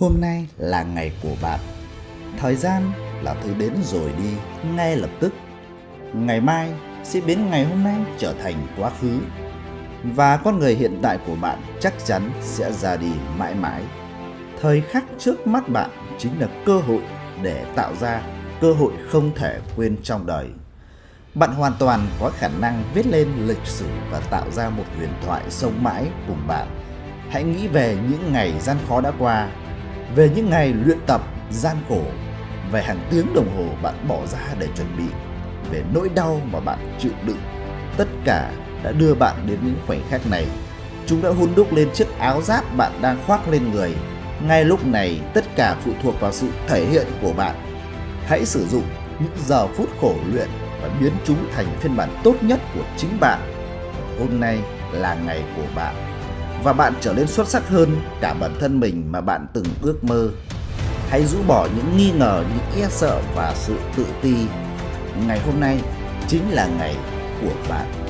Hôm nay là ngày của bạn. Thời gian là thứ đến rồi đi ngay lập tức. Ngày mai sẽ biến ngày hôm nay trở thành quá khứ. Và con người hiện tại của bạn chắc chắn sẽ ra đi mãi mãi. Thời khắc trước mắt bạn chính là cơ hội để tạo ra cơ hội không thể quên trong đời. Bạn hoàn toàn có khả năng viết lên lịch sử và tạo ra một huyền thoại sống mãi cùng bạn. Hãy nghĩ về những ngày gian khó đã qua, về những ngày luyện tập gian khổ, về hàng tiếng đồng hồ bạn bỏ ra để chuẩn bị, về nỗi đau mà bạn chịu đựng. Tất cả đã đưa bạn đến những khoảnh khắc này. Chúng đã hun đúc lên chiếc áo giáp bạn đang khoác lên người. Ngay lúc này, tất cả phụ thuộc vào sự thể hiện của bạn. Hãy sử dụng những giờ phút khổ luyện và biến chúng thành phiên bản tốt nhất của chính bạn. Hôm nay là ngày của bạn và bạn trở nên xuất sắc hơn cả bản thân mình mà bạn từng ước mơ. Hãy rũ bỏ những nghi ngờ, những e sợ và sự tự ti. Ngày hôm nay chính là ngày của bạn.